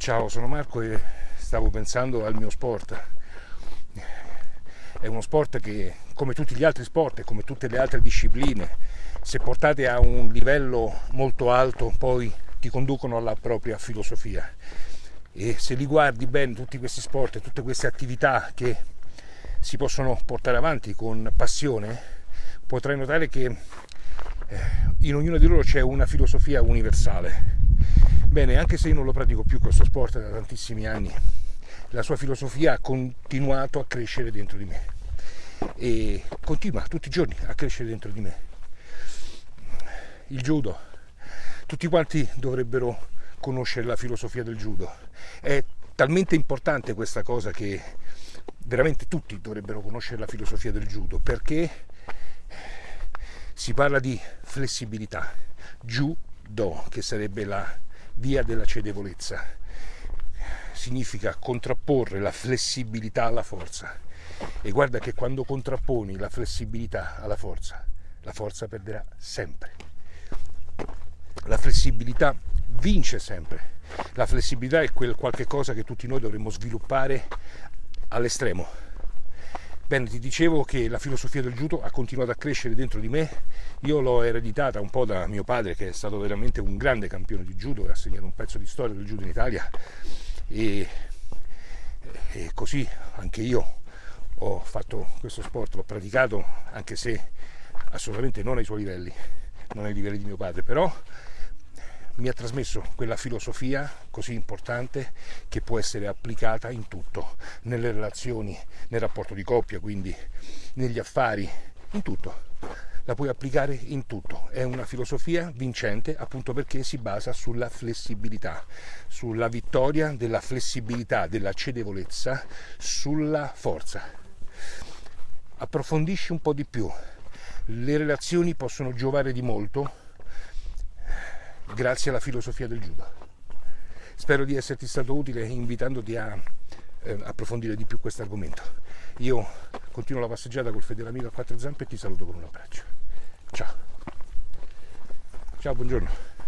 Ciao, sono Marco e stavo pensando al mio sport. È uno sport che, come tutti gli altri sport e come tutte le altre discipline, se portate a un livello molto alto, poi ti conducono alla propria filosofia. E se li guardi bene tutti questi sport e tutte queste attività che si possono portare avanti con passione, potrai notare che eh, in ognuno di loro c'è una filosofia universale. Bene, anche se io non lo pratico più questo sport da tantissimi anni, la sua filosofia ha continuato a crescere dentro di me e continua tutti i giorni a crescere dentro di me. Il judo, tutti quanti dovrebbero conoscere la filosofia del judo. È talmente importante questa cosa che veramente tutti dovrebbero conoscere la filosofia del judo perché si parla di flessibilità, judo, che sarebbe la via della cedevolezza, significa contrapporre la flessibilità alla forza. E guarda che quando contrapponi la flessibilità alla forza, la forza perderà sempre. La flessibilità vince sempre. La flessibilità è quel qualche cosa che tutti noi dovremmo sviluppare all'estremo Bene, ti dicevo che la filosofia del judo ha continuato a crescere dentro di me, io l'ho ereditata un po' da mio padre che è stato veramente un grande campione di judo e ha segnato un pezzo di storia del judo in Italia. E, e così anche io ho fatto questo sport, l'ho praticato anche se assolutamente non ai suoi livelli, non ai livelli di mio padre, però mi ha trasmesso quella filosofia così importante che può essere applicata in tutto, nelle relazioni, nel rapporto di coppia, quindi negli affari, in tutto. La puoi applicare in tutto. È una filosofia vincente appunto perché si basa sulla flessibilità, sulla vittoria della flessibilità, della cedevolezza, sulla forza. Approfondisci un po' di più. Le relazioni possono giovare di molto grazie alla filosofia del judo. Spero di esserti stato utile invitandoti a eh, approfondire di più questo argomento. Io continuo la passeggiata col fedele amico a quattro zampe e ti saluto con un abbraccio. Ciao. Ciao, buongiorno.